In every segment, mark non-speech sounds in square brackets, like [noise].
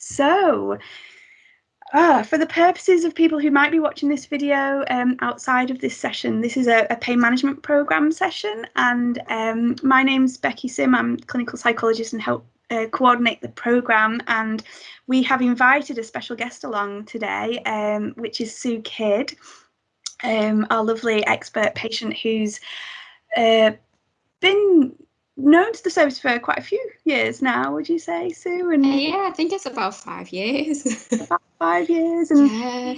So, uh, for the purposes of people who might be watching this video um, outside of this session, this is a, a pain management program session, and um, my name's Becky Sim. I'm clinical psychologist and help uh, coordinate the program. And we have invited a special guest along today, um, which is Sue Kidd, um, our lovely expert patient who's uh, been known to the service for quite a few years now, would you say, Sue? And uh, yeah, I think it's about five years. [laughs] about five years, and yeah.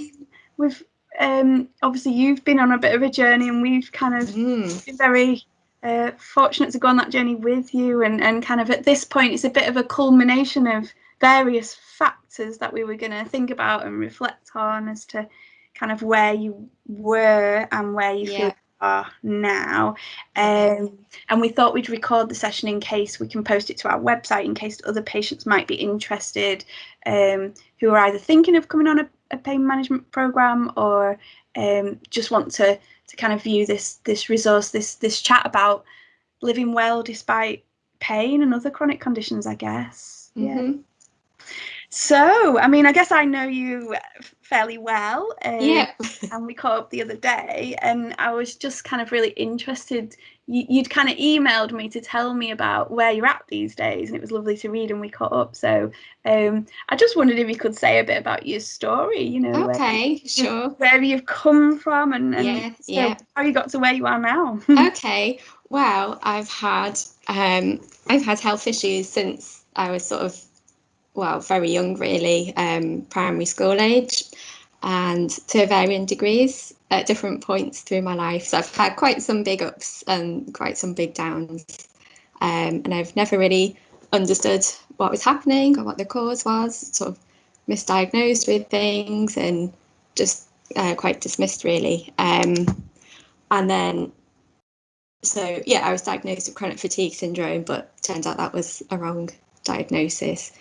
we've um, obviously you've been on a bit of a journey, and we've kind of mm. been very uh, fortunate to go on that journey with you, and and kind of at this point, it's a bit of a culmination of various factors that we were going to think about and reflect on as to kind of where you were and where you yeah. feel are now. Um, and we thought we'd record the session in case we can post it to our website in case other patients might be interested um, who are either thinking of coming on a, a pain management program or um, just want to to kind of view this this resource, this this chat about living well despite pain and other chronic conditions, I guess. Mm -hmm. Yeah. So, I mean, I guess I know you fairly well. Um, yeah. and we caught up the other day, and I was just kind of really interested. You, would kind of emailed me to tell me about where you're at these days, and it was lovely to read, and we caught up. So, um, I just wondered if you could say a bit about your story. You know, okay, where, sure. Where you've come from, and, and yeah, so yeah. how you got to where you are now. [laughs] okay. Well, I've had um, I've had health issues since I was sort of well, very young really, um, primary school age, and to varying degrees at different points through my life. So I've had quite some big ups and quite some big downs. Um, and I've never really understood what was happening or what the cause was, sort of misdiagnosed with things and just uh, quite dismissed really. Um, and then, so yeah, I was diagnosed with chronic fatigue syndrome, but turned out that was a wrong diagnosis.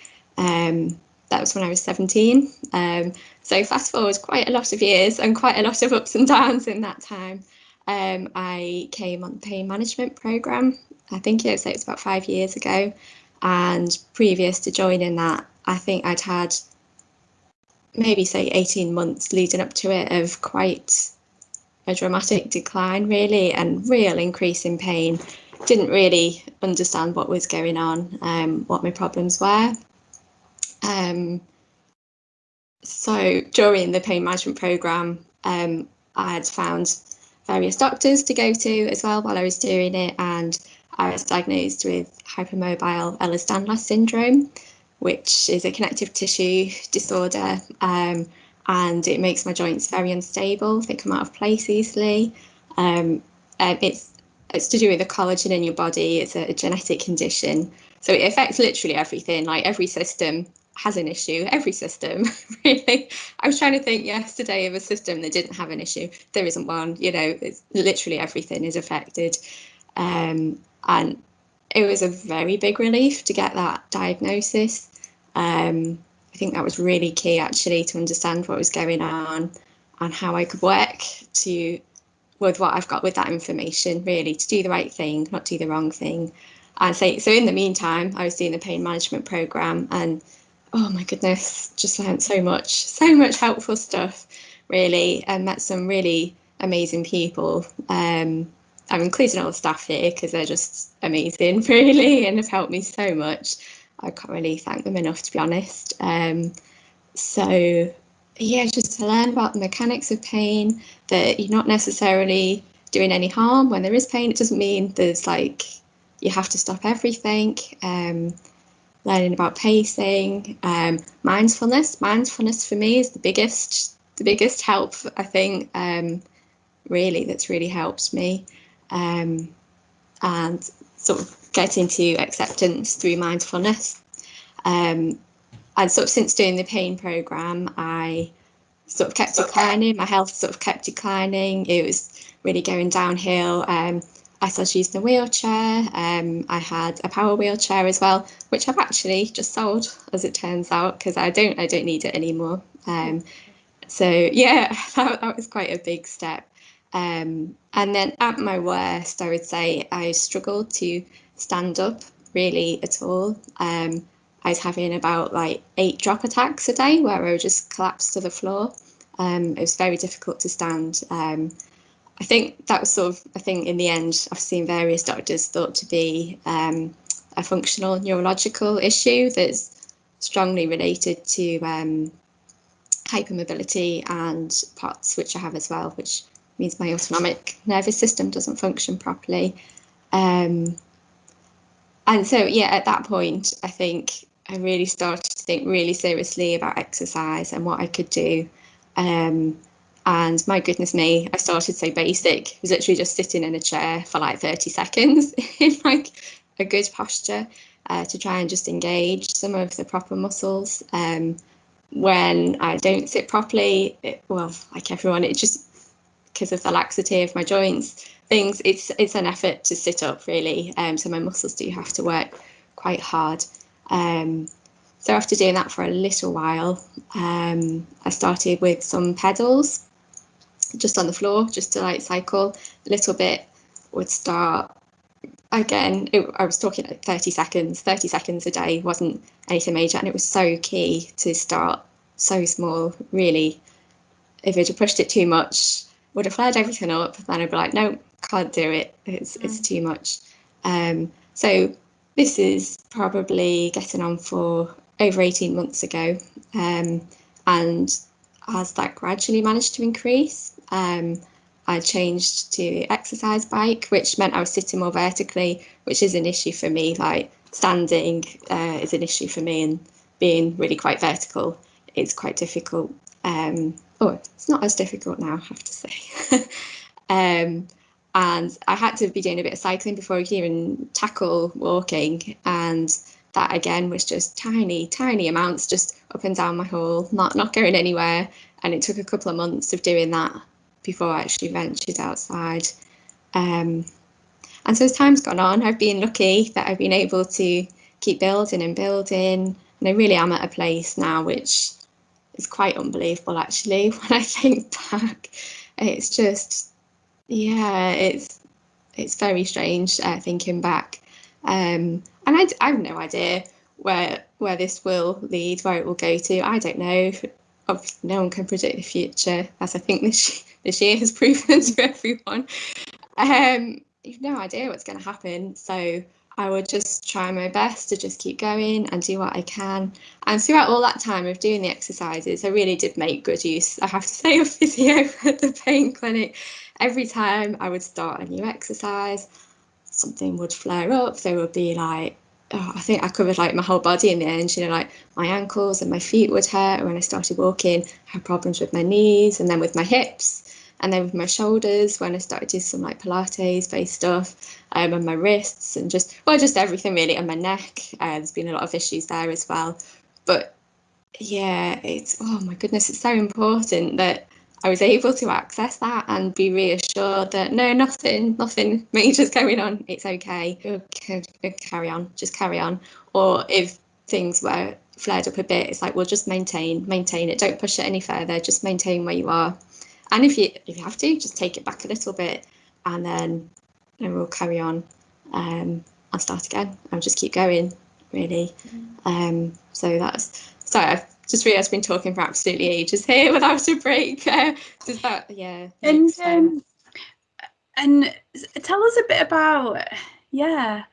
Um, that was when I was 17. Um, so fast forward quite a lot of years and quite a lot of ups and downs in that time. Um, I came on the pain management program. I think it was, it was about five years ago. And previous to joining that, I think I'd had maybe say 18 months leading up to it of quite a dramatic decline really and real increase in pain. Didn't really understand what was going on, um, what my problems were. Um, so during the pain management program, um, I had found various doctors to go to as well while I was doing it, and I was diagnosed with hypermobile Ehlers-Danlos syndrome, which is a connective tissue disorder, um, and it makes my joints very unstable. They come out of place easily. Um, it's it's to do with the collagen in your body. It's a, a genetic condition, so it affects literally everything, like every system has an issue, every system, [laughs] really. I was trying to think yesterday of a system that didn't have an issue. There isn't one, you know, it's literally everything is affected. Um, and it was a very big relief to get that diagnosis. Um, I think that was really key actually to understand what was going on and how I could work to with what I've got with that information, really, to do the right thing, not do the wrong thing. And so, so in the meantime, I was doing the pain management program and oh my goodness, just learned so much, so much helpful stuff, really, and met some really amazing people. Um, I'm including all the staff here because they're just amazing, [laughs] really, and have helped me so much. I can't really thank them enough, to be honest. Um, so, yeah, just to learn about the mechanics of pain, that you're not necessarily doing any harm when there is pain. It doesn't mean there's like you have to stop everything. Um, learning about pacing, um, mindfulness. Mindfulness for me is the biggest, the biggest help. I think um, really that's really helped me, um, and sort of getting to acceptance through mindfulness. Um, and sort of since doing the pain program, I sort of kept declining. My health sort of kept declining. It was really going downhill. Um, I started using a wheelchair. Um, I had a power wheelchair as well, which I've actually just sold, as it turns out, because I don't I don't need it anymore. Um, so yeah, [laughs] that, that was quite a big step. Um, and then at my worst, I would say I struggled to stand up really at all. Um, I was having about like eight drop attacks a day where I would just collapse to the floor. Um, it was very difficult to stand. I think that was sort of I think in the end I've seen various doctors thought to be um, a functional neurological issue that's strongly related to um, hypermobility and POTS, which I have as well, which means my autonomic nervous system doesn't function properly. Um, and so, yeah, at that point, I think I really started to think really seriously about exercise and what I could do. Um, and my goodness me, I started so basic. It was literally just sitting in a chair for like 30 seconds [laughs] in like a good posture uh, to try and just engage some of the proper muscles. Um, when I don't sit properly, it, well, like everyone, it just because of the laxity of my joints, things, it's it's an effort to sit up really. Um, so my muscles do have to work quite hard. Um, so after doing that for a little while, um, I started with some pedals just on the floor, just to like cycle a little bit. Would start again. It, I was talking like 30 seconds. 30 seconds a day wasn't anything major, and it was so key to start so small. Really, if it had pushed it too much, would have flared everything up. Then I'd be like, no, can't do it. It's mm. it's too much. Um, so this is probably getting on for over 18 months ago. Um, and as that gradually managed to increase, um, I changed to exercise bike, which meant I was sitting more vertically, which is an issue for me. Like standing uh, is an issue for me, and being really quite vertical is quite difficult. Um, oh, it's not as difficult now, I have to say. [laughs] um, and I had to be doing a bit of cycling before I could even tackle walking. And that again was just tiny, tiny amounts, just up and down my hall, not not going anywhere. And it took a couple of months of doing that before I actually ventured outside. Um, and so as time's gone on, I've been lucky that I've been able to keep building and building. And I really am at a place now which is quite unbelievable actually [laughs] when I think back. It's just yeah, it's it's very strange uh, thinking back, um, and I, I have no idea where where this will lead, where it will go to. I don't know. Obviously, no one can predict the future, as I think this [laughs] this year has [laughs] proven to everyone. Um, you've no idea what's going to happen, so I would just try my best to just keep going and do what I can. And throughout all that time of doing the exercises, I really did make good use, I have to [laughs] say, of physio at the pain clinic every time I would start a new exercise, something would flare up. There would be like, oh, I think I covered like my whole body in the end, you know, like my ankles and my feet would hurt when I started walking, I had problems with my knees and then with my hips. And then with my shoulders, when I started doing some like Pilates based stuff, um, and my wrists, and just well, just everything really, and my neck. Uh, there's been a lot of issues there as well. But yeah, it's oh my goodness, it's so important that I was able to access that and be reassured that no, nothing, nothing [laughs] major's going on. It's okay. You'll carry on, just carry on. Or if things were flared up a bit, it's like, well, just maintain, maintain it. Don't push it any further. Just maintain where you are. And if you if you have to, just take it back a little bit, and then we'll carry on. Um, I'll start again. I'll just keep going, really. Mm. Um, so that's sorry. I've just realised I've been talking for absolutely ages here without a break. [laughs] Uh, does that, yeah. And um, and tell us a bit about, yeah,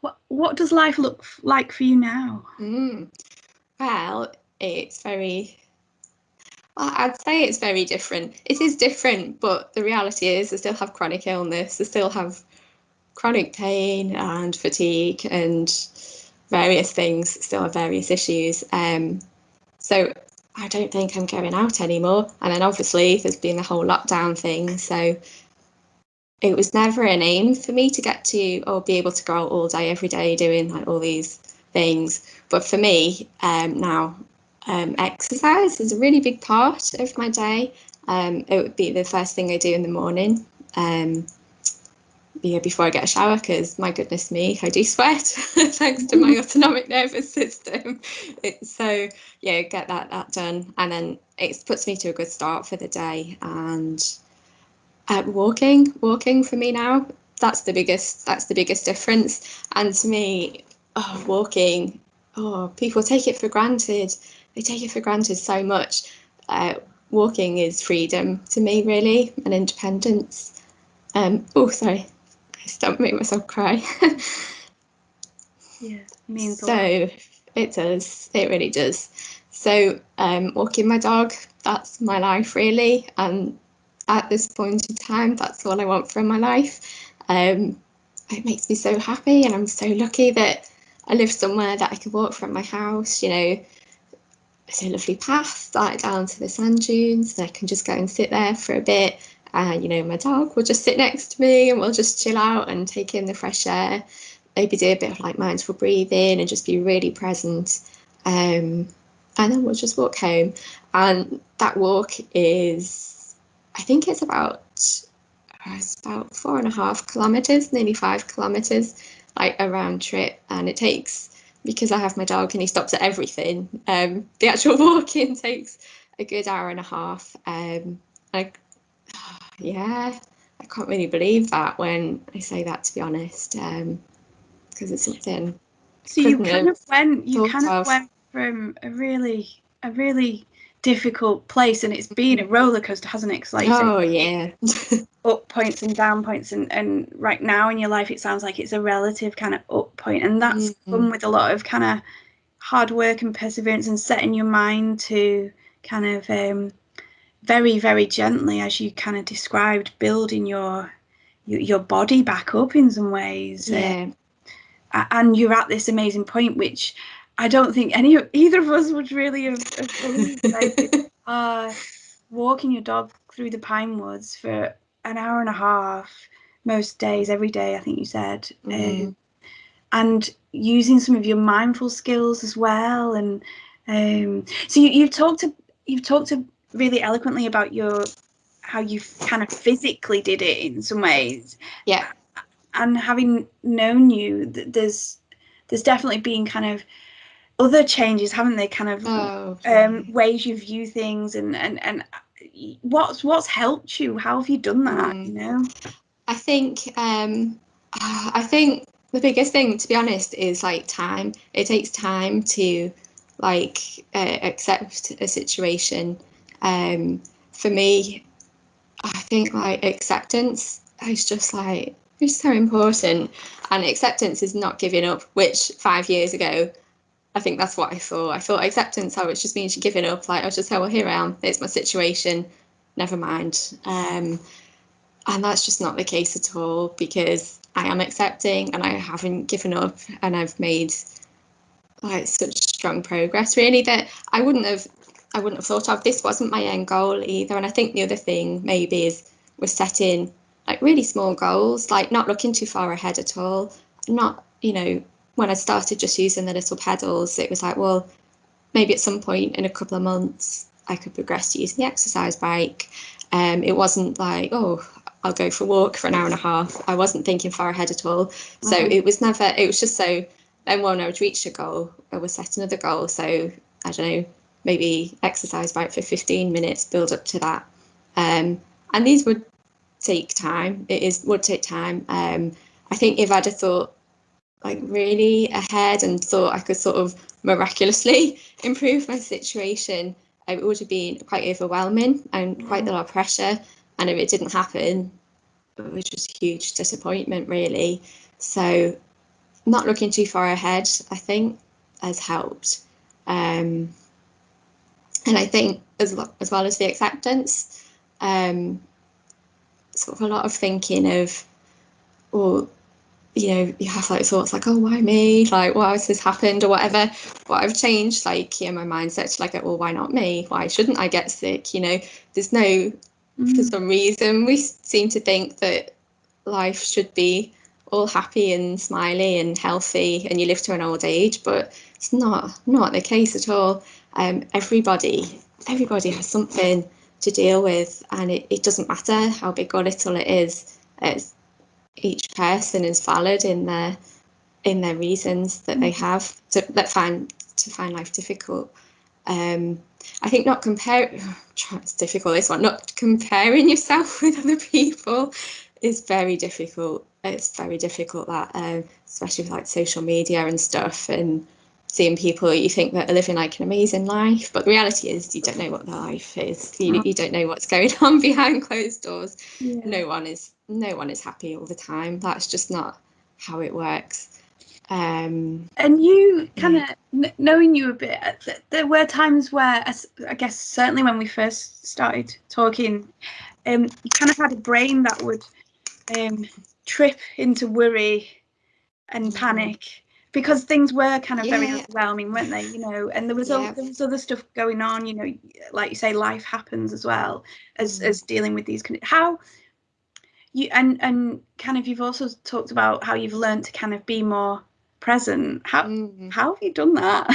what what does life look like for you now? Mm. Well, it's very. I'd say it's very different. It is different, but the reality is, I still have chronic illness. I still have chronic pain and fatigue and various things. Still have various issues. Um, so I don't think I'm going out anymore. And then obviously there's been the whole lockdown thing. So it was never an aim for me to get to or be able to go out all day, every day doing like all these things. But for me um, now, um, exercise is a really big part of my day. Um, it would be the first thing I do in the morning. Um, yeah, before I get a shower because my goodness me, I do sweat [laughs] thanks to my [laughs] autonomic nervous system. It, so yeah, get that that done, and then it puts me to a good start for the day. And uh, walking, walking for me now, that's the biggest that's the biggest difference. And to me, oh, walking, oh, people take it for granted. They take it for granted so much. Uh, walking is freedom to me, really, and independence. Um, oh, sorry, don't make myself cry. [laughs] yeah, means so it does. It really does. So um, walking my dog, that's my life really, and at this point in time, that's all I want from my life. Um, it makes me so happy, and I'm so lucky that I live somewhere that I can walk from my house. You know, it's a lovely path right down to the sand dunes, and I can just go and sit there for a bit. And you know, my dog will just sit next to me, and we'll just chill out and take in the fresh air. Maybe do a bit of like mindful breathing and just be really present. Um, and then we'll just walk home. And that walk is, I think it's about it's about four and a half kilometers, nearly five kilometers, like a round trip. And it takes, because I have my dog and he stops at everything, um, the actual [laughs] walking takes a good hour and a half. Um, I, [sighs] yeah, I can't really believe that when I say that, to be honest, because um, it's something. So you kind of went, you kind of, of went from a really, a really difficult place and it's been a roller coaster hasn't it like oh yeah up points and down points and and right now in your life it sounds like it's a relative kind of up point and that's mm-hmm. come with a lot of kind of hard work and perseverance and setting your mind to kind of um, very very gently as you kind of described building your your, your body back up in some ways yeah. Uh, and you're at this amazing point which I don't think any either of us would really have, have believed. Like, uh, [laughs] walking your dog through the pine woods for an hour and a half most days, every day. I think you said, mm. um, and using some of your mindful skills as well. And um, so you, you've talked to you've talked to really eloquently about your how you kind of physically did it in some ways. Yeah. And having known you, there's there's definitely been kind of other changes, haven't they? Kind of oh, um, ways you view things, and and and what's what's helped you? How have you done that? Mm. You know, I think um, [sighs] I think the biggest thing, to be honest, is like time. It takes time to like uh, accept a situation. Um, for me, I think like acceptance is just like it's so important, and acceptance is not giving up. Which five years ago I think that's what I thought. I thought acceptance, oh, it's just means giving up. Like, I was just oh well, here I am. It's my situation. Never mind. Um, and that's just not the case at all because I am accepting and I haven't given up and I've made like such strong progress really that I wouldn't have I wouldn't have thought of. This wasn't my end goal either. And I think the other thing maybe is we're setting like really small goals, like not looking too far ahead at all, not, you know, when I started just using the little pedals, it was like, well, maybe at some point in a couple of months, I could progress to using the exercise bike. Um, it wasn't like, oh, I'll go for a walk for an hour and a half. I wasn't thinking far ahead at all. So mm-hmm. it was never, it was just so, then when I would reach a goal, I would set another goal. So I don't know, maybe exercise bike for 15 minutes, build up to that. Um, and these would take time. It is would take time. Um, I think if I'd have thought like really ahead and thought I could sort of miraculously [laughs] improve my situation, it would have been quite overwhelming and quite a lot of pressure. And if it didn't happen, it was just huge disappointment, really. So, not looking too far ahead, I think, has helped. Um, and I think as well, as well as the acceptance, um, sort of a lot of thinking of, well, you know, you have like thoughts like, oh, why me? Like, why has this happened or whatever? What I've changed, like, yeah, my mindset like, well, why not me? Why shouldn't I get sick? You know, there's no, mm. for some reason, we seem to think that life should be all happy and smiley and healthy and you live to an old age, but it's not not the case at all. Um, everybody, everybody has something to deal with, and it, it doesn't matter how big or little it is. It's each person is valid in their in their reasons that they mm. have to that find to find life difficult. Um, I think not compare [sighs] it's difficult this one not comparing yourself [laughs] with other people is very difficult. It's very difficult that um, especially with like social media and stuff and seeing people you think that are living like an amazing life, but the reality is you don't know what their life is. You, you don't know what's going [laughs] on behind closed doors. Yeah. No one is no one is happy all the time. That's just not how it works. Um, and you kind of yeah. knowing you a bit, uh, there were times where I guess certainly when we first started talking, um, you kind of had a brain that would um, trip into worry and panic because things were kind of yeah. very overwhelming, weren't they? You know, and there was yeah. there was other stuff going on. You know, like you say, life happens as well as mm. as dealing with these. How you and and kind of you've also talked about how you've learned to kind of be more present. How mm. how have you done that?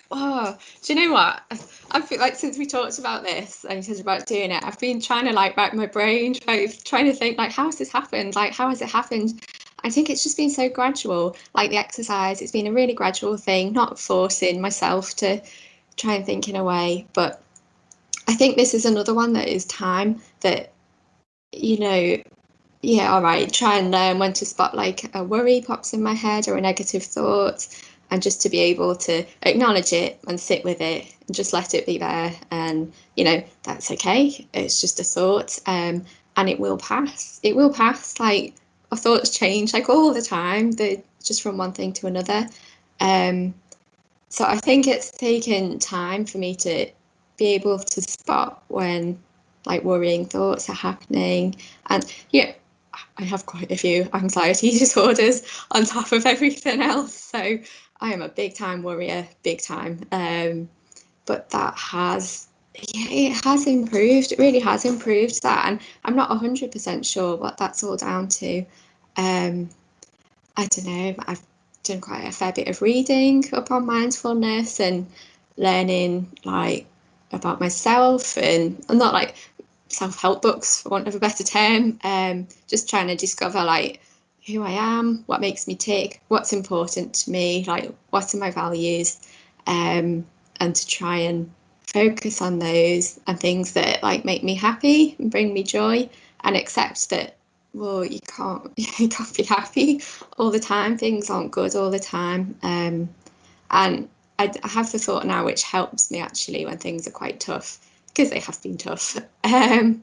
[laughs] oh, do you know what? I feel like since we talked about this and you said about doing it, I've been trying to like rack my brain, trying trying to think like how has this happened? Like how has it happened? I think it's just been so gradual. Like the exercise, it's been a really gradual thing, not forcing myself to try and think in a way. But I think this is another one that is time that, you know, yeah, all right, try and learn when to spot like a worry pops in my head or a negative thought and just to be able to acknowledge it and sit with it and just let it be there and you know that's okay it's just a thought um, and it will pass it will pass like our thoughts change like all the time. They just from one thing to another. Um, so I think it's taken time for me to be able to spot when like worrying thoughts are happening. And yeah, I have quite a few anxiety [laughs] disorders on top of everything else. So I am a big time worrier, big time. Um, but that has yeah, it has improved. It really has improved that, and I'm not 100% sure what that's all down to. Um, I don't know. I've done quite a fair bit of reading upon mindfulness and learning like about myself, and I'm not like self-help books for want of a better term. Um, just trying to discover like who I am, what makes me tick, what's important to me, like what are my values, um, and to try and focus on those and things that like make me happy and bring me joy and accept that well you can't [laughs] you can't be happy all the time things aren't good all the time um, and I, I, have the thought now which helps me actually when things are quite tough because they have been tough [laughs] um,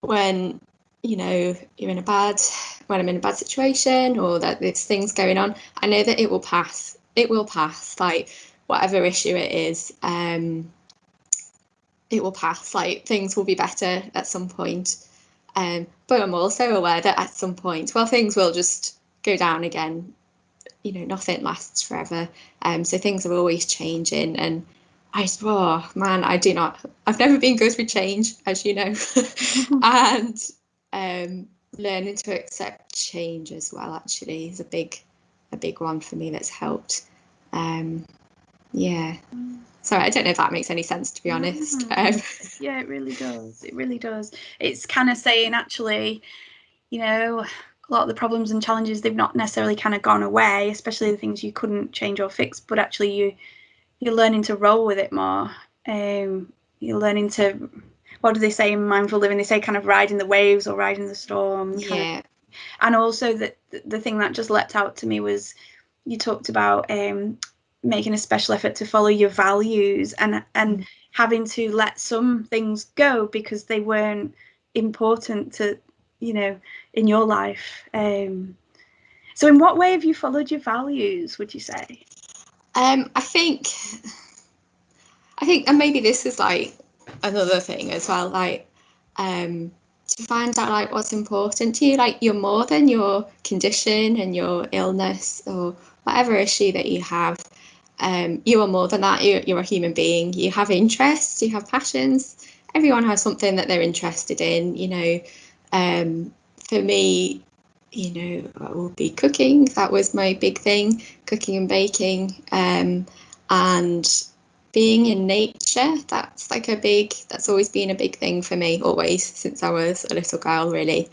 when you know you're in a bad when i'm in a bad situation or that there's things going on i know that it will pass it will pass like whatever issue it is, um, it will pass. Like things will be better at some point. Um, but I'm also aware that at some point, well, things will just go down again. You know, nothing lasts forever. Um, so things are always changing. And I, oh man, I do not, I've never been good with change, as you know. [laughs] and um, learning to accept change as well, actually, is a big, a big one for me that's helped. Um, yeah. Sorry, I don't know if that makes any sense to be honest. [laughs] Um, yeah, it really does. It really does. It's kind of saying actually, you know, a lot of the problems and challenges they've not necessarily kind of gone away, especially the things you couldn't change or fix, but actually you you're learning to roll with it more. Um, you're learning to what do they say in mindful living? They say kind of riding the waves or riding the storm. Yeah. Of, and also that the thing that just leapt out to me was you talked about um, making a special effort to follow your values and and mm. having to let some things go because they weren't important to you know in your life um so in what way have you followed your values would you say um i think i think and maybe this is like another thing as well like um to find out like what's important to you like you're more than your condition and your illness or whatever issue that you have um, you are more than that. You're, you're a human being. You have interests, you have passions. Everyone has something that they're interested in. You know, um, for me, you know, I will be cooking. That was my big thing, cooking and baking, um, and being in nature. That's like a big. That's always been a big thing for me, always since I was a little girl, really.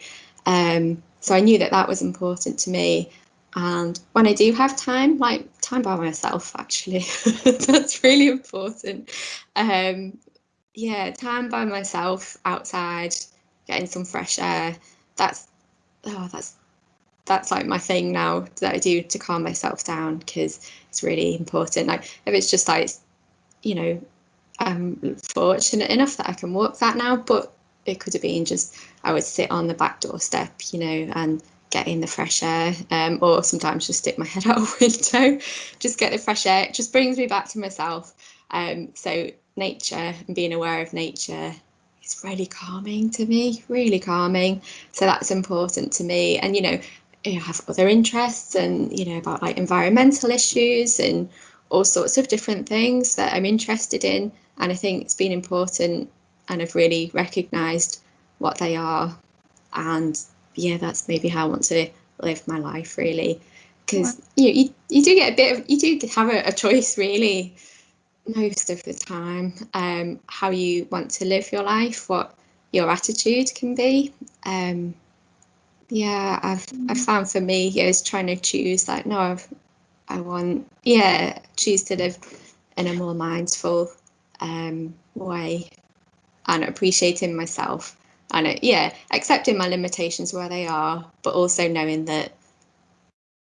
Um, so I knew that that was important to me. And when I do have time, like time by myself, actually, [laughs] that's really important. Um, yeah, time by myself outside, getting some fresh air. That's oh, that's that's like my thing now that I do to calm myself down because it's really important. Like if it's just like, you know, I'm fortunate enough that I can walk that now, but it could have been just I would sit on the back doorstep, you know, and get in the fresh air, um, or sometimes just stick my head [laughs] out a window, just get the fresh air. It just brings me back to myself. Um, so nature and being aware of nature is really calming to me, really calming. So that's important to me. And you know, I have other interests and you know about like environmental issues and all sorts of different things that I'm interested in. And I think it's been important and I've really recognised what they are. And yeah, that's maybe how I want to live my life really. Because you, know, you you do get a bit of you do have a, a choice really most of the time um, how you want to live your life, what your attitude can be. Um, yeah, I've I've found for me is trying to choose like no, I've, I want yeah choose to live in a more mindful um, way and appreciating myself and it, yeah accepting my limitations where they are, but also knowing that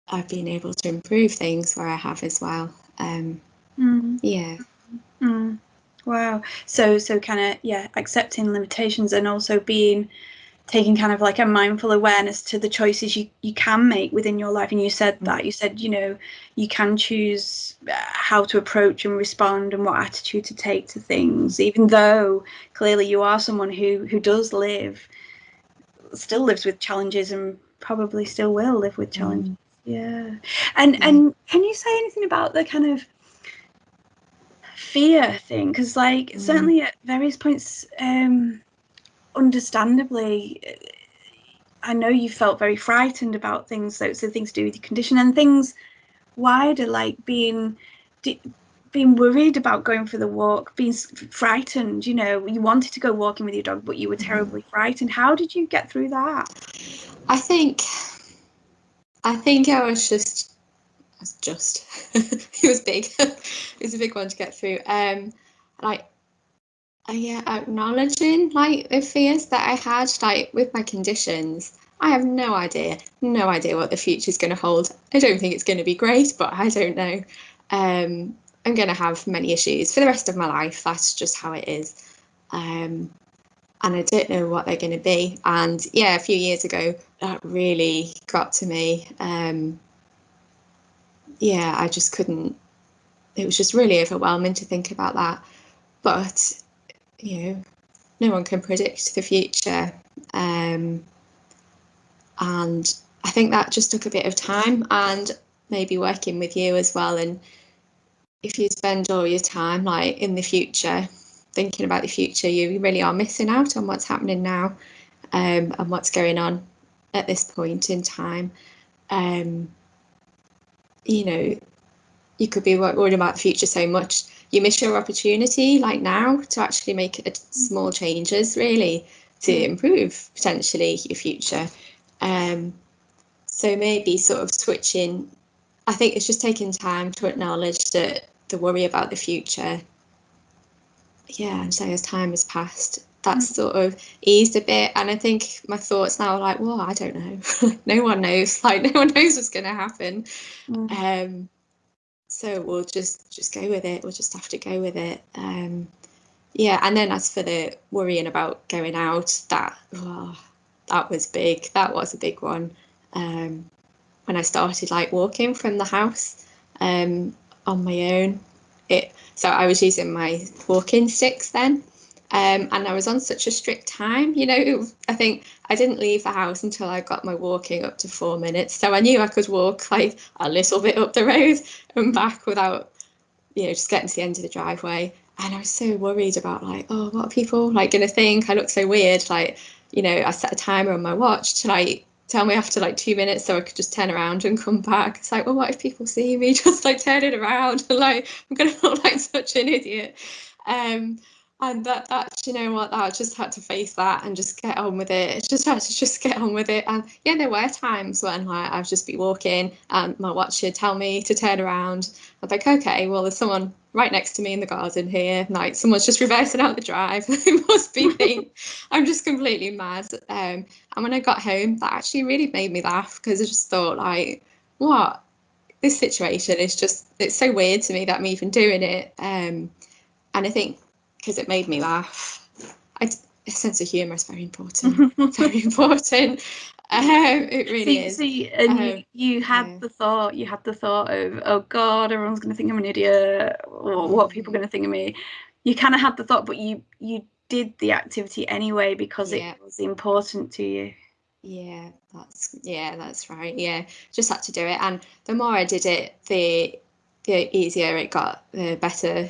I've been able to improve things where I have as well. Um, mm. Yeah. Mm. Wow. So so kind of yeah, accepting limitations and also being taking kind of like a mindful awareness to the choices you, you can make within your life and you said mm. that you said you know you can choose uh, how to approach and respond and what attitude to take to things even though clearly you are someone who who does live still lives with challenges and probably still will live with challenges mm. yeah and yeah. and can you say anything about the kind of fear thing because like mm. certainly at various points um understandably i know you felt very frightened about things so, so things to do with your condition and things wider like being being worried about going for the walk being frightened you know you wanted to go walking with your dog but you were mm-hmm. terribly frightened. How did you get through that? I think i think i was just was just [laughs] it was big. [laughs] It was a big one to get through. Um like uh, yeah acknowledging like the fears that i had like with my conditions i have no idea no idea what the future is going to hold i don't think it's going to be great but i don't know um i'm going to have many issues for the rest of my life that's just how it is um and I don't know what they're going to be. And yeah, a few years ago, that really got to me. Um, yeah, I just couldn't. It was just really overwhelming to think about that. But you know, no one can predict the future, um, and I think that just took a bit of time and maybe working with you as well. And if you spend all your time like in the future, thinking about the future, you really are missing out on what's happening now um, and what's going on at this point in time. Um, you know, you could be worried about the future so much. You miss your opportunity, like now, to actually make a, small changes, really, to mm. improve potentially your future. Um, so maybe sort of switching. I think it's just taking time to acknowledge that the worry about the future. Yeah, and say as time has passed, that's mm. sort of eased a bit. And I think my thoughts now are like, well, I don't know. [laughs] no one knows. [laughs] Like no one knows what's going to happen. Mm. Um, so we'll just just go with it. We'll just have to go with it. Um, yeah. And then as for the worrying about going out, that oh, that was big. That was a big one. Um, when I started like walking from the house um, on my own, it. So I was using my walking sticks then. Um, and I was on such a strict time, you know, I think I didn't leave the house until I got my walking up to four minutes. So I knew I could walk like a little bit up the road and back without, you know, just getting to the end of the driveway. And I was so worried about like, oh, what are people like going to think? I look so weird. Like, you know, I set a timer on my watch to like tell me after like two minutes so I could just turn around and come back. It's like, well, what if people see me [laughs] just like turning around and [laughs] like I'm gonna look like such an idiot? Um, and that you know what I just had to face that and just get on with it. [laughs] Just had to just get on with it. And yeah there were times when like I've just be walking and my watch would tell me to turn around. I'm like okay well there's someone right next to me in the garden here. Like someone's just [laughs] reversing out the drive. [laughs] It must be me. I'm just completely mad. Um and when I got home that actually really made me laugh because I just thought like what? This situation is just it's so weird to me that I'm even doing it. Um and I think because it made me laugh. I, a sense of humour is very important. [laughs] very important. Um, it really see, is. See, and um, you, you had yeah. the thought, you had the thought of, oh God, everyone's going to think I'm an idiot, or what are people going to think of me? You kind of had the thought, but you you did the activity anyway because yeah. it was important to you. Yeah, that's yeah, that's right. Yeah, just had to do it, and the more I did it, the the easier it got, the better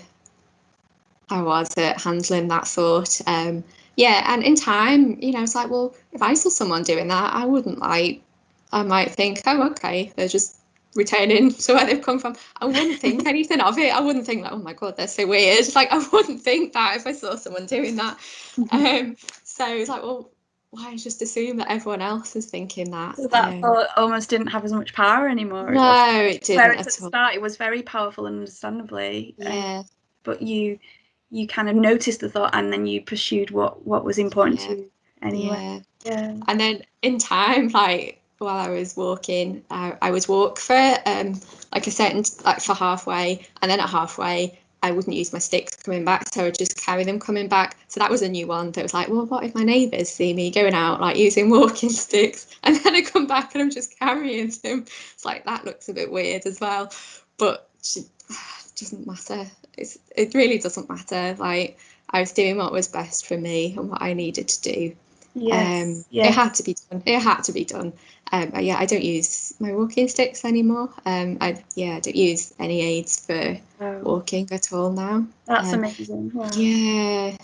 I was at handling that thought. Um, yeah, and in time, you know, it's like, well, if I saw someone doing that, I wouldn't like, I might think, oh, okay, they're just returning [laughs] to where they've come from. I wouldn't think [laughs] anything of it. I wouldn't think like, oh my god, they're so weird. [laughs] Like I wouldn't think that if I saw someone doing that. Um, so it's like, well, why just assume that everyone else is thinking that? So that um, thought almost didn't have as much power anymore. No, it, it didn't. Whereas at the start, it was very powerful, and understandably. Yeah. Um, but you you kind of noticed the thought and then you pursued what what was important yeah. to you anyway. Yeah. yeah. And then in time, like while I was walking, I, I would walk for um like a certain like for halfway, and then at halfway I wouldn't use my sticks coming back, so I would just carry them coming back. So that was a new one. That was like, well, what if my neighbours see me going out like using walking [laughs] sticks, and then I come back and I'm just carrying them? It's like that looks a bit weird as well, but doesn't matter it's, it really doesn't matter. Like I was doing what was best for me and what I needed to do. Yes, um, yes. It had to be done. It had to be done. Um, yeah, I don't use my walking sticks anymore. Um, I yeah, I don't use any aids for wow. walking at all now. That's um, amazing. Wow. Yeah.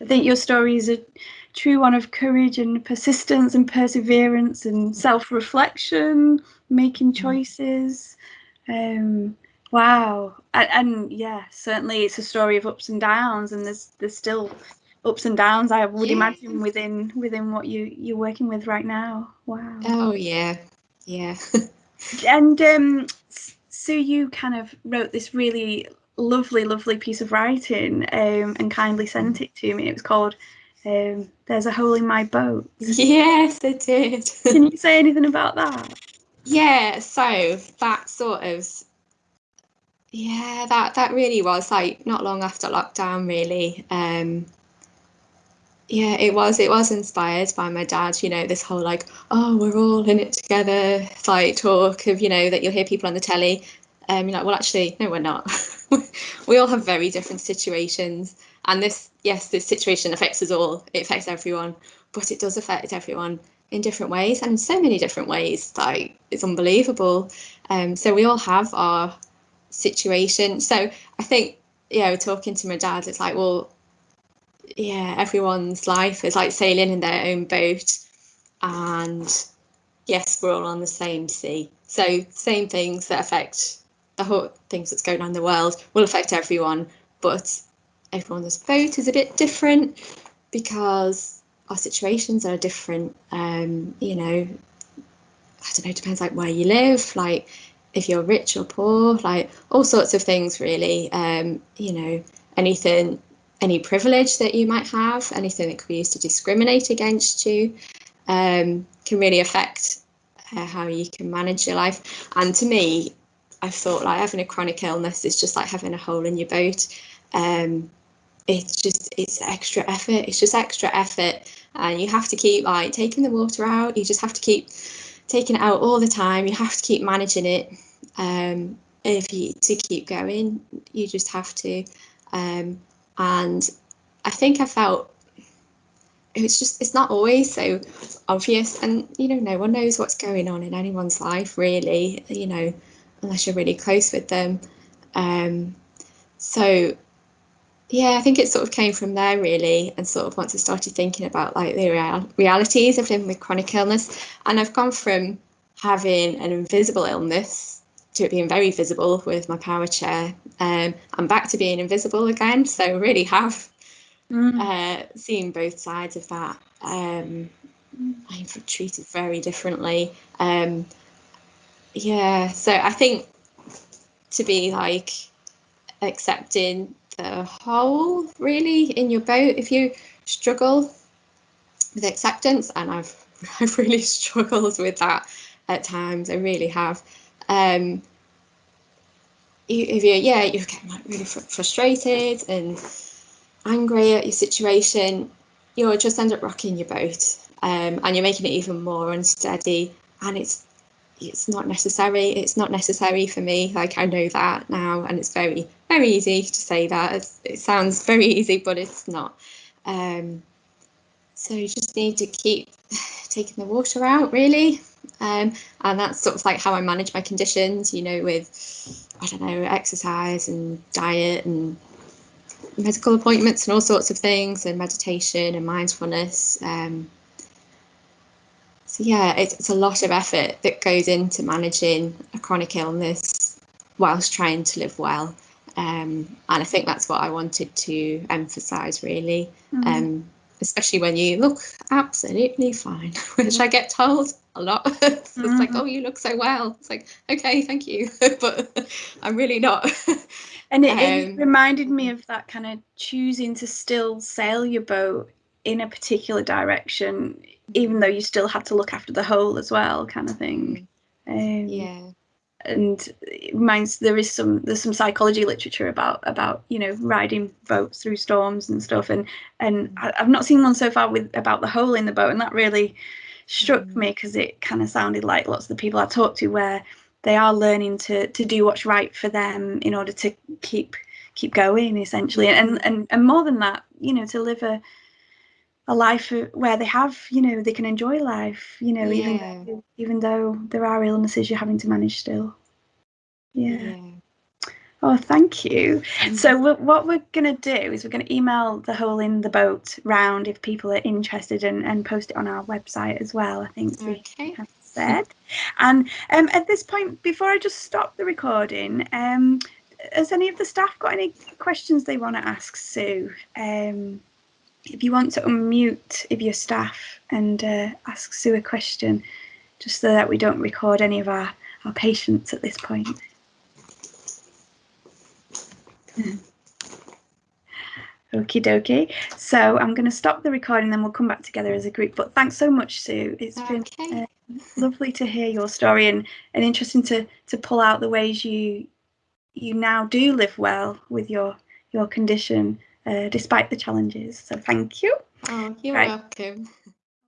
I think your story is a true one of courage and persistence and perseverance and self-reflection, making mm. choices. Um, Wow, and, and, yeah, certainly it's a story of ups and downs, and there's there's still ups and downs. I would yeah. imagine within within what you you're working with right now. Wow. Oh yeah, yeah. [laughs] and um, so you kind of wrote this really lovely, lovely piece of writing, um, and kindly sent it to me. It was called um, "There's a Hole in My Boat." Yes, it did. Can you [laughs] say anything about that? Yeah, so that sort of yeah, that that really was like not long after lockdown, really. Um, yeah, it was. It was inspired by my dad. You know, this whole like, oh, we're all in it together, like talk of you know that you'll hear people on the telly. Um, you're like, well, actually, no, we're not. [laughs] we all have very different situations, and this, yes, this situation affects us all. It affects everyone, but it does affect everyone in different ways and so many different ways. Like it's unbelievable. Um, so we all have our situation. So I think, yeah, talking to my dad, it's like, well, yeah, everyone's life is like sailing in their own boat. And yes, we're all on the same sea. So same things that affect the whole things that's going on in the world will affect everyone, but everyone's boat is a bit different because our situations are different. Um, you know, I don't know, it depends like where you live. Like if you're rich or poor, like all sorts of things really. Um, you know, anything, any privilege that you might have, anything that could be used to discriminate against you, um, can really affect uh, how you can manage your life. And to me, I thought like having a chronic illness is just like having a hole in your boat. Um, it's just it's extra effort. It's just extra effort, and you have to keep like taking the water out. You just have to keep taking it out all the time. You have to keep managing it. Um, if you to keep going, you just have to. Um, and I think I felt it's just it's not always so obvious, and you know, no one knows what's going on in anyone's life really. You know, unless you're really close with them. Um, so yeah, I think it sort of came from there really, and sort of once I started thinking about like the real- realities of living with chronic illness, and I've gone from having an invisible illness to it being very visible with my power chair. Um, I'm back to being invisible again, so really have mm. uh, seen both sides of that. Um, I'm treated very differently. Um, yeah, so I think to be like accepting the whole really in your boat if you struggle with acceptance and I've [laughs] I've really [laughs] struggled with that at times I really have um if you yeah you get like really fr- frustrated and angry at your situation you'll just end up rocking your boat um, and you're making it even more unsteady and it's it's not necessary it's not necessary for me like i know that now and it's very very easy to say that it's, it sounds [laughs] very easy but it's not. Um, so you just need to keep [sighs] taking the water out really um, and that's sort of like how i manage my conditions you know with i don't know exercise and diet and medical appointments and all sorts of things and meditation and mindfulness um, so yeah, it's, it's a lot of effort that goes into managing a chronic illness whilst trying to live well. Um, and I think that's what I wanted to emphasise really, mm-hmm. um, especially when you look absolutely fine, [laughs] which I get told a lot. [laughs] it's mm-hmm. like, oh, you look so well. It's like, okay, thank you, [laughs] but I'm really not. and it, um, it reminded me of that kind of choosing to still sail your boat in a particular direction even though you still had to look after the hole as well, kind of thing. Mm. Um, yeah. And it reminds there is some there's some psychology literature about about you know riding boats through storms and stuff and and mm. I, have not seen one so far with about the hole in the boat and that really struck mm. me because it kind of sounded like lots of the people I talked to where they are learning to to do what's right for them in order to keep keep going essentially and and and more than that you know to live a a life where they have, you know, they can enjoy life, you know, yeah. even though, even though there are illnesses you're having to manage still. Yeah. yeah. Oh, thank you. Mm-hmm. So what we're going to do is we're going to email the hole in the boat round if people are interested and, and post it on our website as well. I think okay. we have said. And um, at this point, before I just stop the recording, um, has any of the staff got any questions they want to ask Sue? Um, if you want to unmute if you're staff and uh, ask Sue a question, just so that we don't record any of our, our patients at this point. Okie dokie. So I'm going to stop the recording, then we'll come back together as a group. But thanks so much, Sue. It's okay. been uh, lovely to hear your story and, and interesting to to pull out the ways you you now do live well with your your condition uh, despite the challenges. So thank you. Oh, you're right. welcome.